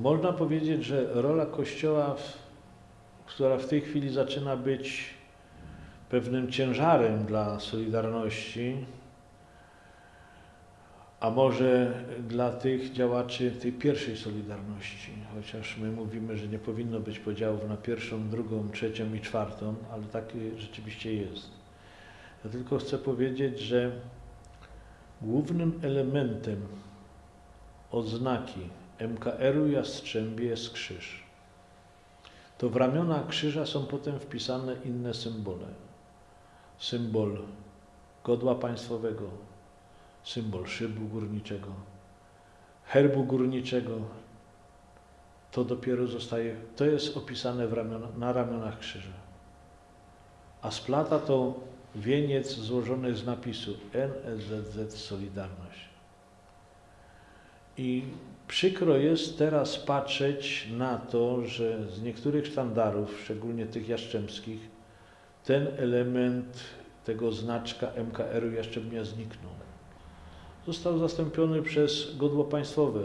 można powiedzieć, że rola Kościoła, która w tej chwili zaczyna być pewnym ciężarem dla Solidarności, a może dla tych działaczy tej pierwszej Solidarności, chociaż my mówimy, że nie powinno być podziałów na pierwszą, drugą, trzecią i czwartą, ale tak rzeczywiście jest. Ja tylko chcę powiedzieć, że głównym elementem oznaki MKR-u Jastrzębie jest krzyż. To w ramiona krzyża są potem wpisane inne symbole. Symbol godła państwowego, symbol szybu górniczego, herbu górniczego. To dopiero zostaje, to jest opisane ramiona, na ramionach krzyża. A splata to wieniec złożony z napisu NSZZ Solidarność. I przykro jest teraz patrzeć na to, że z niektórych sztandarów, szczególnie tych jastrzębskich, ten element tego znaczka MKR-u Jastrzębia zniknął. Został zastąpiony przez godło państwowe.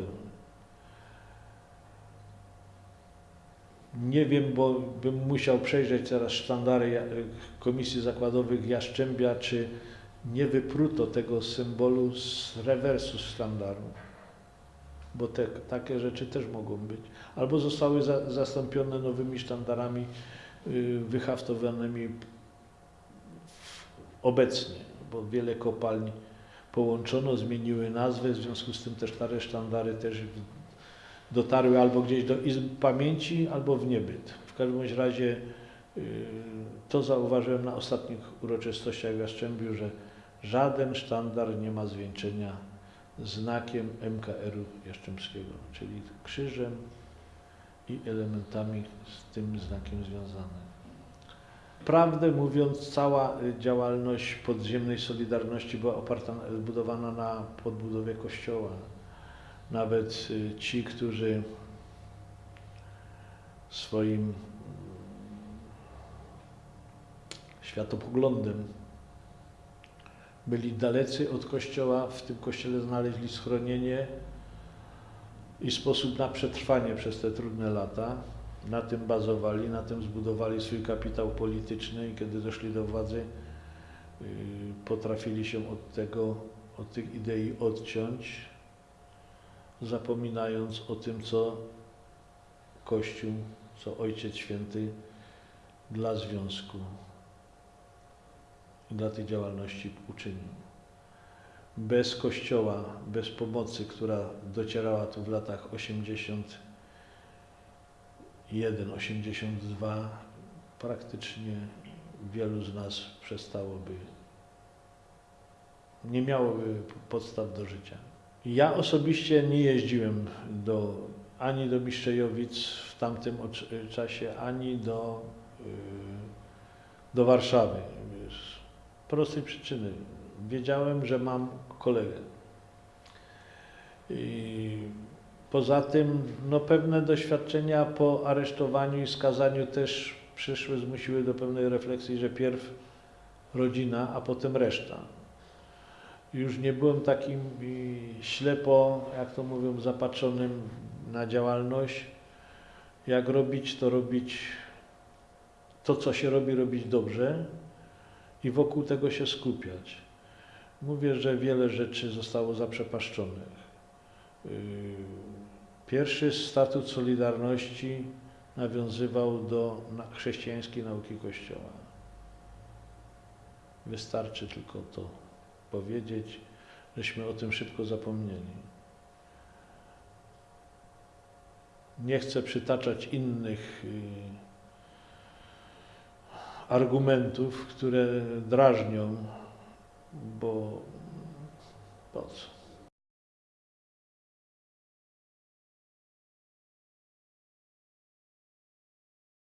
Nie wiem, bo bym musiał przejrzeć teraz sztandary Komisji Zakładowych Jastrzębia, czy nie wypruto tego symbolu z rewersu sztandaru bo te, takie rzeczy też mogą być. Albo zostały za, zastąpione nowymi sztandarami y, wyhaftowanymi obecnie, bo wiele kopalń połączono, zmieniły nazwę, w związku z tym te stare sztandary też dotarły albo gdzieś do izb pamięci, albo w niebyt. W każdym razie y, to zauważyłem na ostatnich uroczystościach w Jastrzębiu, że żaden sztandar nie ma zwieńczenia znakiem MKR-u Jastrzębskiego, czyli krzyżem i elementami z tym znakiem związanych. Prawdę mówiąc, cała działalność podziemnej Solidarności była oparta, zbudowana na podbudowie Kościoła. Nawet y, ci, którzy swoim światopoglądem byli dalecy od kościoła, w tym kościele znaleźli schronienie i sposób na przetrwanie przez te trudne lata. Na tym bazowali, na tym zbudowali swój kapitał polityczny i kiedy doszli do władzy, yy, potrafili się od tego, od tych idei odciąć, zapominając o tym, co Kościół, co Ojciec Święty dla Związku dla tej działalności uczynił. Bez Kościoła, bez pomocy, która docierała tu w latach 81, 82, praktycznie wielu z nas przestałoby, nie miałoby podstaw do życia. Ja osobiście nie jeździłem do, ani do Miszczejowic w tamtym czasie, ani do, y, do Warszawy prostej przyczyny. Wiedziałem, że mam kolegę. I poza tym no, pewne doświadczenia po aresztowaniu i skazaniu też przyszły, zmusiły do pewnej refleksji, że pierw rodzina, a potem reszta. Już nie byłem takim ślepo, jak to mówią, zapatrzonym na działalność. Jak robić, to robić to, co się robi, robić dobrze, i wokół tego się skupiać. Mówię, że wiele rzeczy zostało zaprzepaszczonych. Yy, pierwszy statut Solidarności nawiązywał do chrześcijańskiej nauki Kościoła. Wystarczy tylko to powiedzieć, żeśmy o tym szybko zapomnieli. Nie chcę przytaczać innych yy, argumentów, które drażnią, bo po co?